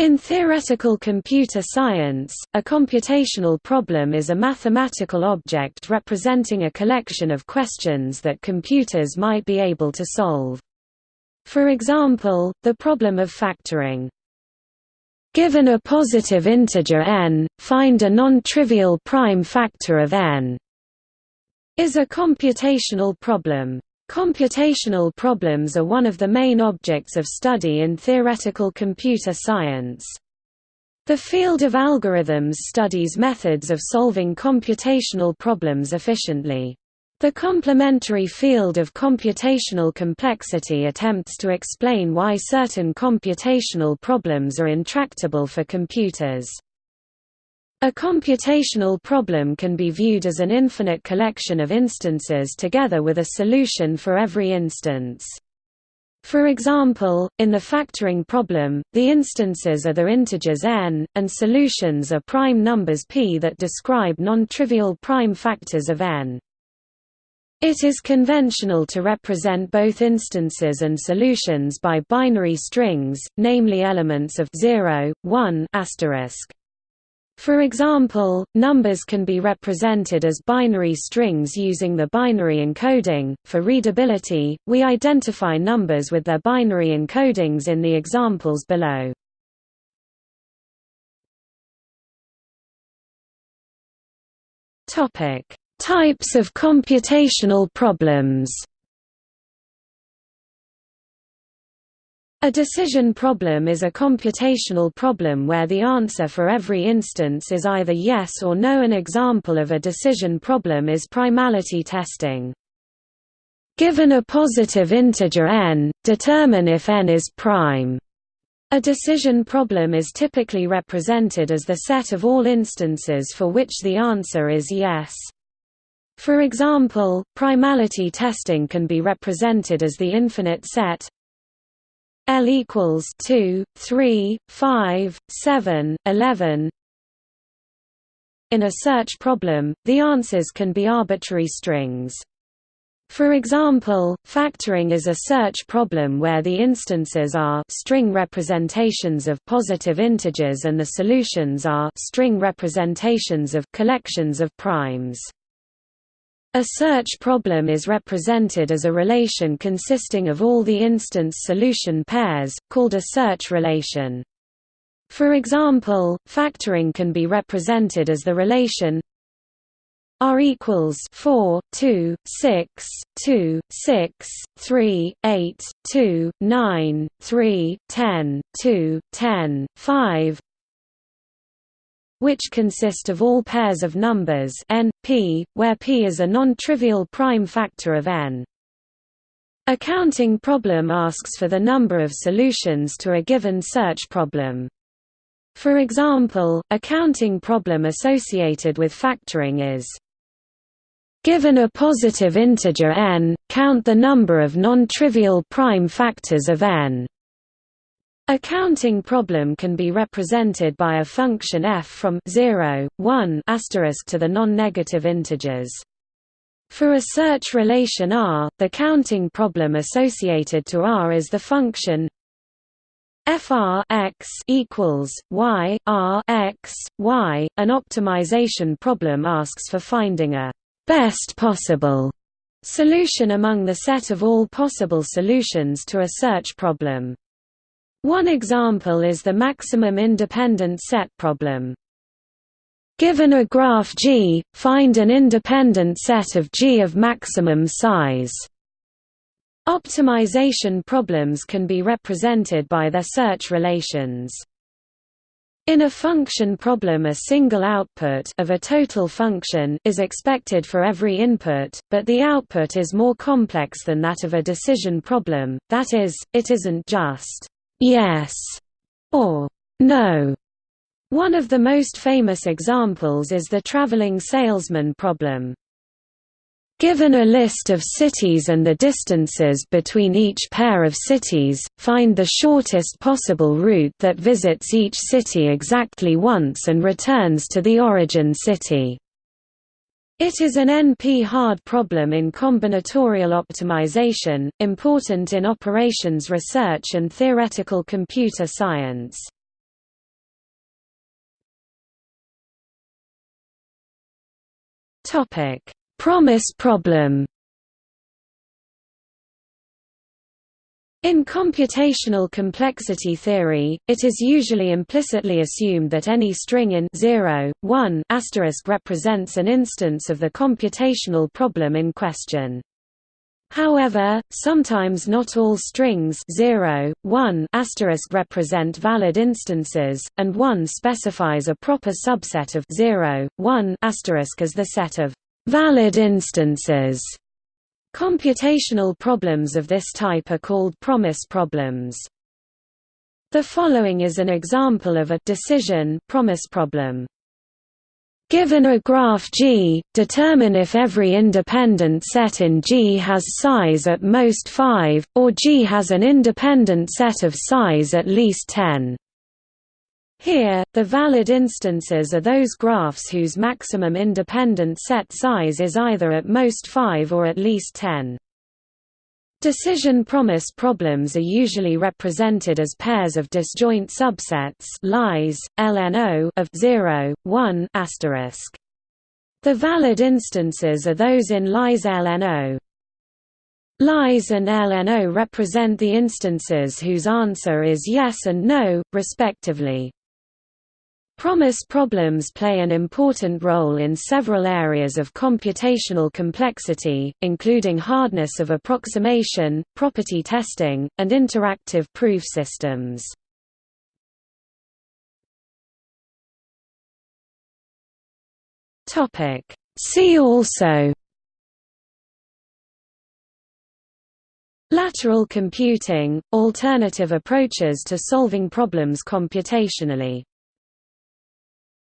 In theoretical computer science, a computational problem is a mathematical object representing a collection of questions that computers might be able to solve. For example, the problem of factoring. Given a positive integer n, find a non-trivial prime factor of n is a computational problem. Computational problems are one of the main objects of study in theoretical computer science. The field of algorithms studies methods of solving computational problems efficiently. The complementary field of computational complexity attempts to explain why certain computational problems are intractable for computers. A computational problem can be viewed as an infinite collection of instances together with a solution for every instance. For example, in the factoring problem, the instances are the integers n, and solutions are prime numbers p that describe non-trivial prime factors of n. It is conventional to represent both instances and solutions by binary strings, namely elements of 0, 1 asterisk. For example, numbers can be represented as binary strings using the binary encoding. For readability, we identify numbers with their binary encodings in the examples below. Topic: Types of computational problems. A decision problem is a computational problem where the answer for every instance is either yes or no. An example of a decision problem is primality testing. Given a positive integer n, determine if n is prime. A decision problem is typically represented as the set of all instances for which the answer is yes. For example, primality testing can be represented as the infinite set L equals 2, 3, 5, 7, 11. In a search problem, the answers can be arbitrary strings. For example, factoring is a search problem where the instances are string representations of positive integers and the solutions are string representations of collections of primes. A search problem is represented as a relation consisting of all the instance solution pairs, called a search relation. For example, factoring can be represented as the relation R equals 4, 2, 6, 2, 6, 3, 8, 2, 9, 3, 10, 2, 10, 5 which consist of all pairs of numbers n, p, where p is a non-trivial prime factor of n. A counting problem asks for the number of solutions to a given search problem. For example, a counting problem associated with factoring is Given a positive integer n, count the number of non-trivial prime factors of n. A counting problem can be represented by a function f from 0, 1 to the non-negative integers. For a search relation R, the counting problem associated to R is the function fr x equals y r x y. An optimization problem asks for finding a best possible solution among the set of all possible solutions to a search problem. One example is the maximum independent set problem. Given a graph G, find an independent set of G of maximum size. Optimization problems can be represented by their search relations. In a function problem a single output of a total function is expected for every input, but the output is more complex than that of a decision problem, that is, it isn't just yes or no. One of the most famous examples is the traveling salesman problem. Given a list of cities and the distances between each pair of cities, find the shortest possible route that visits each city exactly once and returns to the origin city. It is an NP-hard problem in combinatorial optimization, important in operations research and theoretical computer science. Promise problem In computational complexity theory, it is usually implicitly assumed that any string in 0, 1 represents an instance of the computational problem in question. However, sometimes not all strings 0, 1 represent valid instances, and 1 specifies a proper subset of 0, 1 as the set of valid instances. Computational problems of this type are called promise problems. The following is an example of a decision promise problem. Given a graph G, determine if every independent set in G has size at most 5, or G has an independent set of size at least 10. Here, the valid instances are those graphs whose maximum independent set size is either at most 5 or at least 10. Decision promise problems are usually represented as pairs of disjoint subsets lies, LNO of 0, 1 The valid instances are those in lies LNO. Lies and LNO represent the instances whose answer is yes and no, respectively. Promise problems play an important role in several areas of computational complexity, including hardness of approximation, property testing, and interactive proof systems. See also Lateral computing – alternative approaches to solving problems computationally